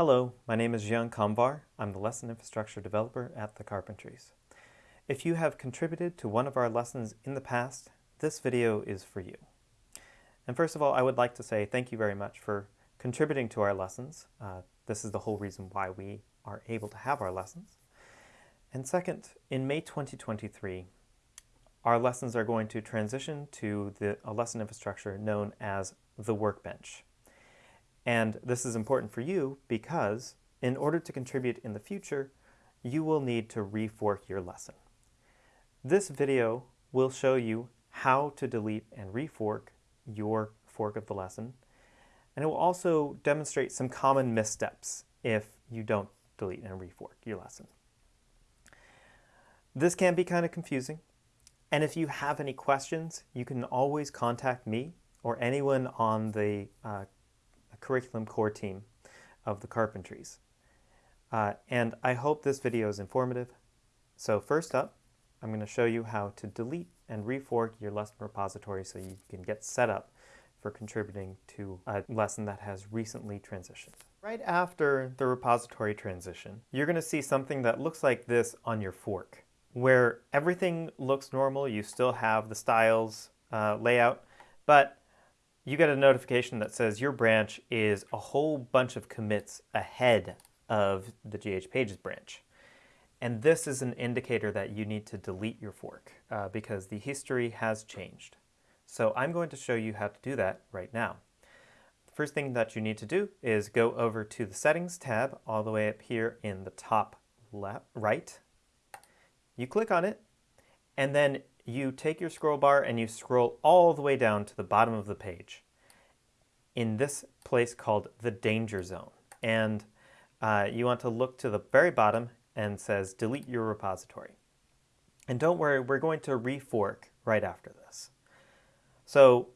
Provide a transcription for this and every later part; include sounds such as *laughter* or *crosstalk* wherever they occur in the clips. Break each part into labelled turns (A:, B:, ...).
A: Hello, my name is Zhian Kamvar. I'm the Lesson Infrastructure Developer at The Carpentries. If you have contributed to one of our lessons in the past, this video is for you. And first of all, I would like to say thank you very much for contributing to our lessons. Uh, this is the whole reason why we are able to have our lessons. And second, in May 2023, our lessons are going to transition to the, a lesson infrastructure known as the Workbench. And this is important for you because in order to contribute in the future, you will need to refork your lesson. This video will show you how to delete and refork your fork of the lesson. And it will also demonstrate some common missteps if you don't delete and refork your lesson. This can be kind of confusing. And if you have any questions, you can always contact me or anyone on the uh, curriculum core team of the Carpentries. Uh, and I hope this video is informative. So first up, I'm going to show you how to delete and refork your lesson repository so you can get set up for contributing to a lesson that has recently transitioned. Right after the repository transition, you're going to see something that looks like this on your fork, where everything looks normal, you still have the styles uh, layout, but you get a notification that says your branch is a whole bunch of commits ahead of the GH Pages branch. And this is an indicator that you need to delete your fork uh, because the history has changed. So I'm going to show you how to do that right now. The first thing that you need to do is go over to the Settings tab all the way up here in the top left, right. You click on it, and then you take your scroll bar and you scroll all the way down to the bottom of the page in this place called the danger zone. And uh, you want to look to the very bottom and says delete your repository. And don't worry, we're going to refork right after this. So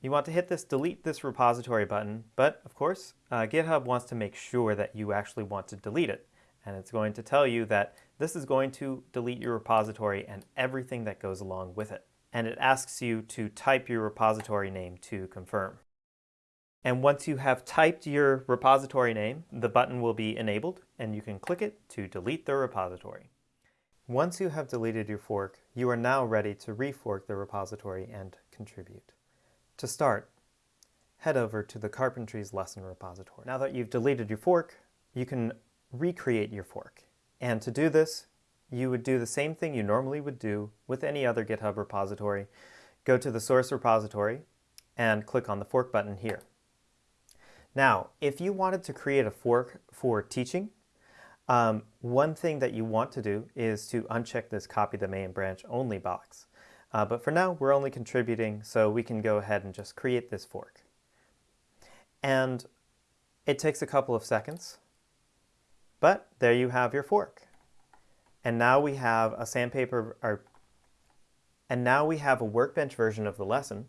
A: you want to hit this delete this repository button, but of course, uh, GitHub wants to make sure that you actually want to delete it. And it's going to tell you that this is going to delete your repository and everything that goes along with it. And it asks you to type your repository name to confirm. And once you have typed your repository name, the button will be enabled and you can click it to delete the repository. Once you have deleted your fork, you are now ready to refork the repository and contribute. To start, head over to the Carpentries lesson repository. Now that you've deleted your fork, you can recreate your fork. And to do this, you would do the same thing you normally would do with any other GitHub repository. Go to the source repository and click on the fork button here. Now, if you wanted to create a fork for teaching, um, one thing that you want to do is to uncheck this copy the main branch only box. Uh, but for now, we're only contributing, so we can go ahead and just create this fork. And it takes a couple of seconds, but there you have your fork. And now we have a sandpaper, or, and now we have a workbench version of the lesson.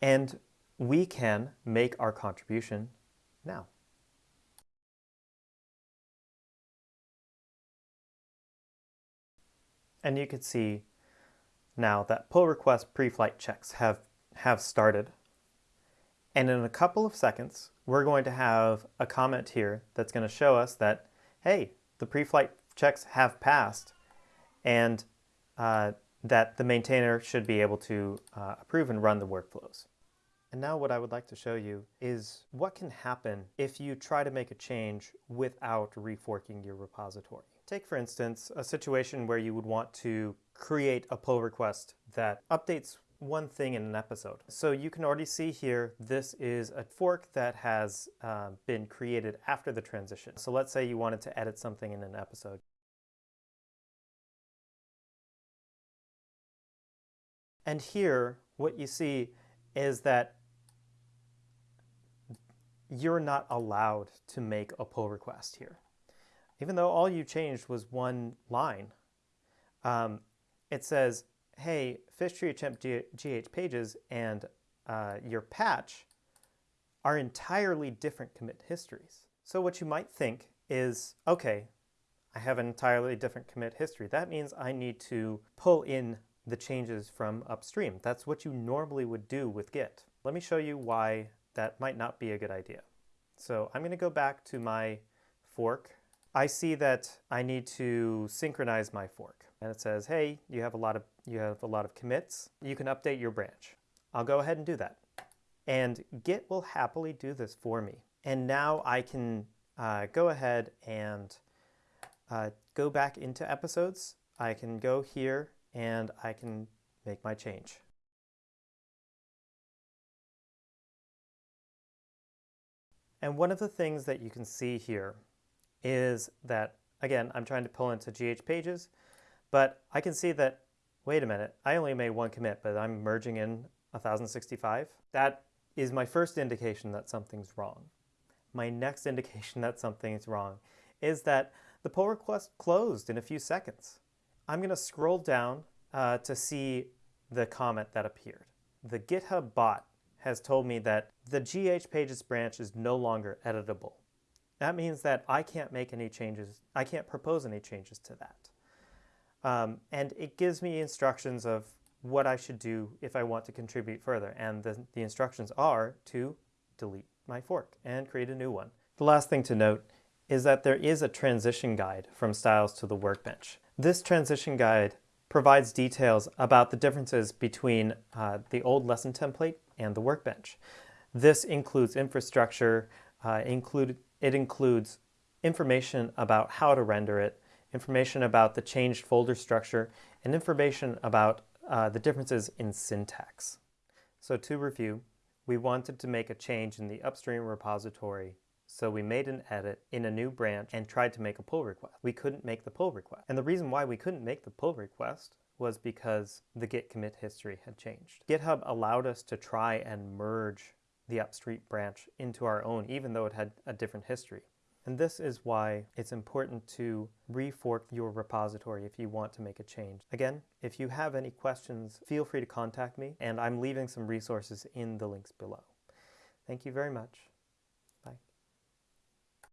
A: And we can make our contribution now. And you can see now that pull request pre-flight checks have, have started. And in a couple of seconds, we're going to have a comment here that's going to show us that, hey, the pre-flight checks have passed and uh, that the maintainer should be able to uh, approve and run the workflows. And now what I would like to show you is what can happen if you try to make a change without reforking your repository. Take, for instance, a situation where you would want to create a pull request that updates one thing in an episode. So you can already see here, this is a fork that has uh, been created after the transition. So let's say you wanted to edit something in an episode. And here, what you see is that you're not allowed to make a pull request here. Even though all you changed was one line, um, it says, hey, tree attempt GH pages and uh, your patch are entirely different commit histories. So what you might think is, okay, I have an entirely different commit history. That means I need to pull in the changes from upstream. That's what you normally would do with Git. Let me show you why that might not be a good idea. So I'm going to go back to my fork, I see that I need to synchronize my fork. And it says, hey, you have a lot of, you have a lot of commits. You can update your branch. I'll go ahead and do that. And Git will happily do this for me. And now I can uh, go ahead and uh, go back into episodes. I can go here and I can make my change. And one of the things that you can see here is that, again, I'm trying to pull into GH pages, but I can see that, wait a minute, I only made one commit, but I'm merging in 1065. That is my first indication that something's wrong. My next *laughs* indication that something is wrong is that the pull request closed in a few seconds. I'm going to scroll down uh, to see the comment that appeared. The GitHub bot has told me that the GH pages branch is no longer editable. That means that I can't make any changes, I can't propose any changes to that. Um, and it gives me instructions of what I should do if I want to contribute further. And the, the instructions are to delete my fork and create a new one. The last thing to note is that there is a transition guide from styles to the workbench. This transition guide provides details about the differences between uh, the old lesson template and the workbench. This includes infrastructure, uh, include, it includes information about how to render it, information about the changed folder structure, and information about uh, the differences in syntax. So to review, we wanted to make a change in the upstream repository so we made an edit in a new branch and tried to make a pull request. We couldn't make the pull request. And the reason why we couldn't make the pull request was because the git commit history had changed. GitHub allowed us to try and merge the upstream branch into our own, even though it had a different history. And this is why it's important to refork your repository if you want to make a change. Again, if you have any questions, feel free to contact me, and I'm leaving some resources in the links below. Thank you very much.